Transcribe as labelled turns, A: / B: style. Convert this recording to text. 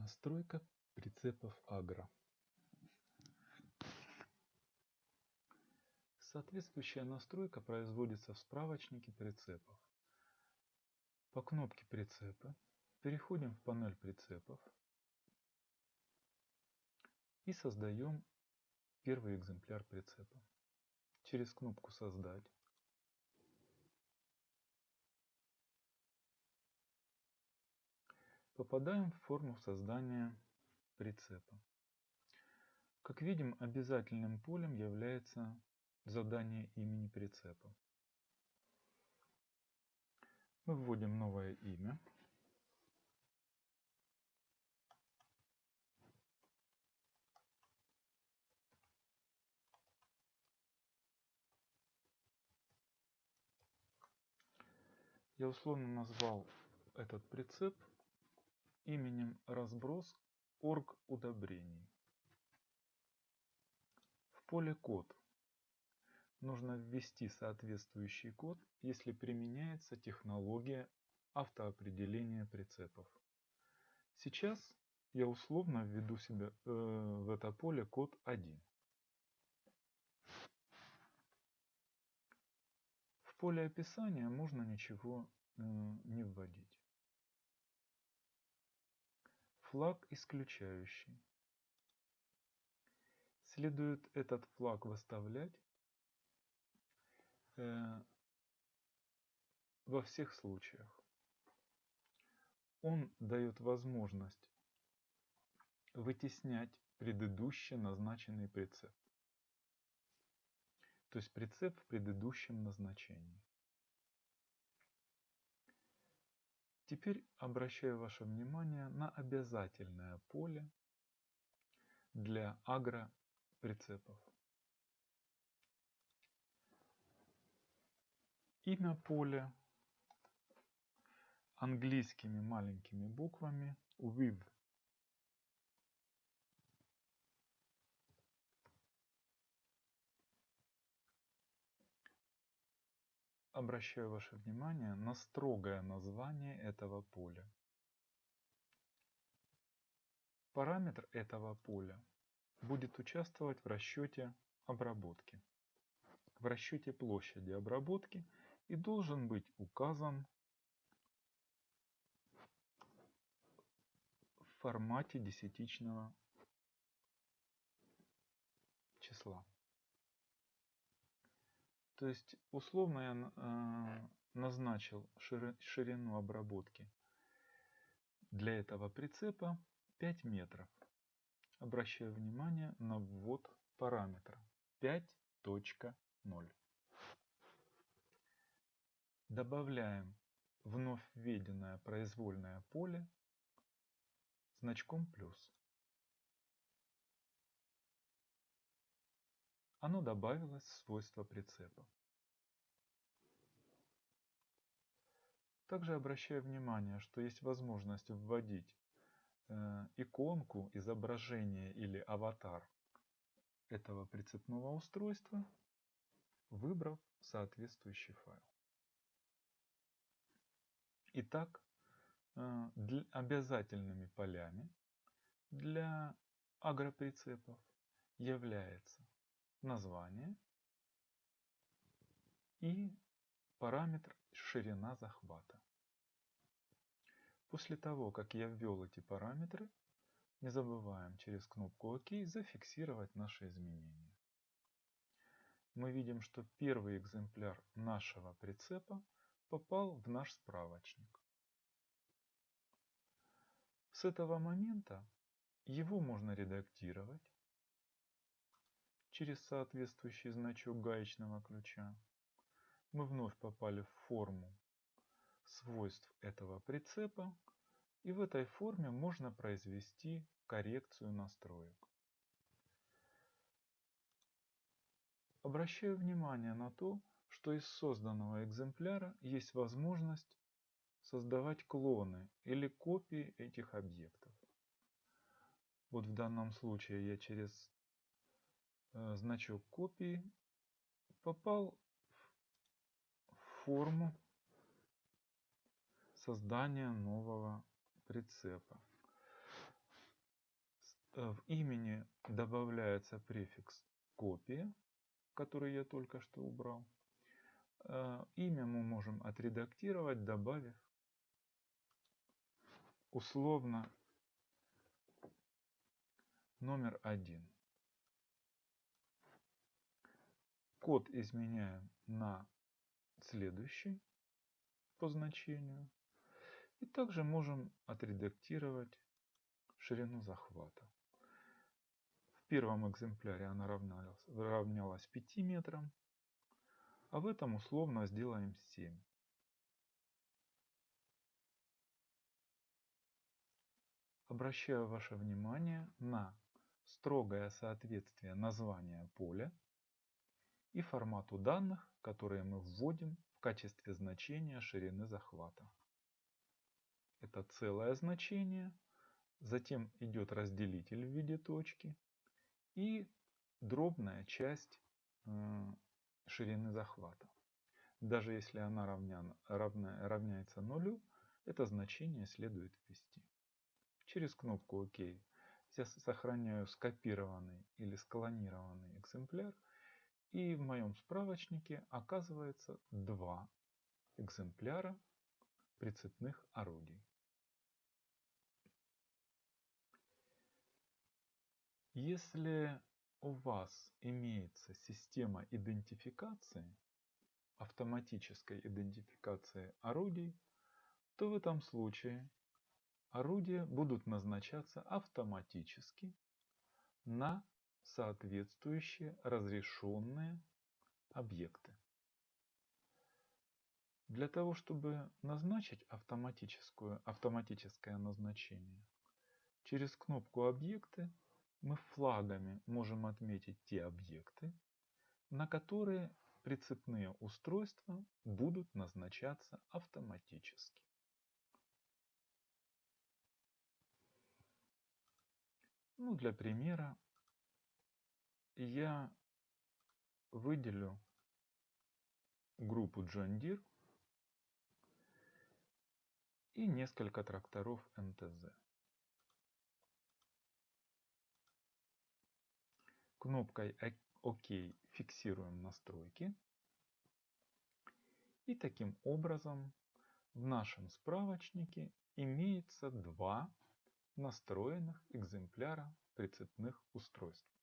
A: Настройка прицепов Агро. Соответствующая настройка производится в справочнике прицепов. По кнопке прицепа переходим в панель прицепов и создаем первый экземпляр прицепа. Через кнопку «Создать» попадаем в форму создания прицепа. Как видим, обязательным полем является задание имени прицепа. Мы вводим новое имя. Я условно назвал этот прицеп именем разброс орг удобрений. В поле код нужно ввести соответствующий код, если применяется технология автоопределения прицепов. Сейчас я условно введу себе э, в это поле код 1. В поле описания можно ничего э, не вводить флаг исключающий. Следует этот флаг выставлять э, во всех случаях. Он дает возможность вытеснять предыдущий назначенный прицеп. То есть прицеп в предыдущем назначении. Теперь обращаю ваше внимание на обязательное поле для агроприцепов. Имя поля английскими маленькими буквами with обращаю ваше внимание на строгое название этого поля. Параметр этого поля будет участвовать в расчете обработки, в расчете площади обработки и должен быть указан в формате десятичного числа. То есть условно я э, назначил ширину обработки для этого прицепа 5 метров. Обращаю внимание на ввод параметра 5.0. Добавляем вновь введенное произвольное поле значком плюс. Оно добавилось в свойства прицепа. Также обращаю внимание, что есть возможность вводить э, иконку, изображение или аватар этого прицепного устройства, выбрав соответствующий файл. Итак, э, для, обязательными полями для агроприцепов является название и параметр ширина захвата. После того, как я ввел эти параметры, не забываем через кнопку ОК зафиксировать наши изменения. Мы видим, что первый экземпляр нашего прицепа попал в наш справочник. С этого момента его можно редактировать, через соответствующий значок гаечного ключа, мы вновь попали в форму свойств этого прицепа, и в этой форме можно произвести коррекцию настроек. Обращаю внимание на то, что из созданного экземпляра есть возможность создавать клоны или копии этих объектов. Вот в данном случае я через значок копии попал в форму создания нового прицепа. в имени добавляется префикс копия, который я только что убрал. Э, имя мы можем отредактировать, добавив условно номер один. Код изменяем на следующий по значению. И также можем отредактировать ширину захвата. В первом экземпляре она равнялась, равнялась 5 метрам, а в этом условно сделаем 7. Обращаю ваше внимание на строгое соответствие названия поля и формату данных, которые мы вводим в качестве значения ширины захвата. Это целое значение, затем идет разделитель в виде точки и дробная часть э, ширины захвата. Даже если она равня, равна, равняется нулю, это значение следует ввести. Через кнопку ОК я сохраняю скопированный или склонированный экземпляр и в моем справочнике оказывается два экземпляра прицепных орудий. Если у вас имеется система идентификации, автоматической идентификации орудий, то в этом случае орудия будут назначаться автоматически на соответствующие разрешенные объекты. Для того, чтобы назначить автоматическую, автоматическое назначение, через кнопку «Объекты» мы флагами можем отметить те объекты, на которые прицепные устройства будут назначаться автоматически. Ну, для примера я выделю группу John Deere и несколько тракторов МТЗ. Кнопкой ОК фиксируем настройки. И таким образом в нашем справочнике имеется два настроенных экземпляра прицепных устройств.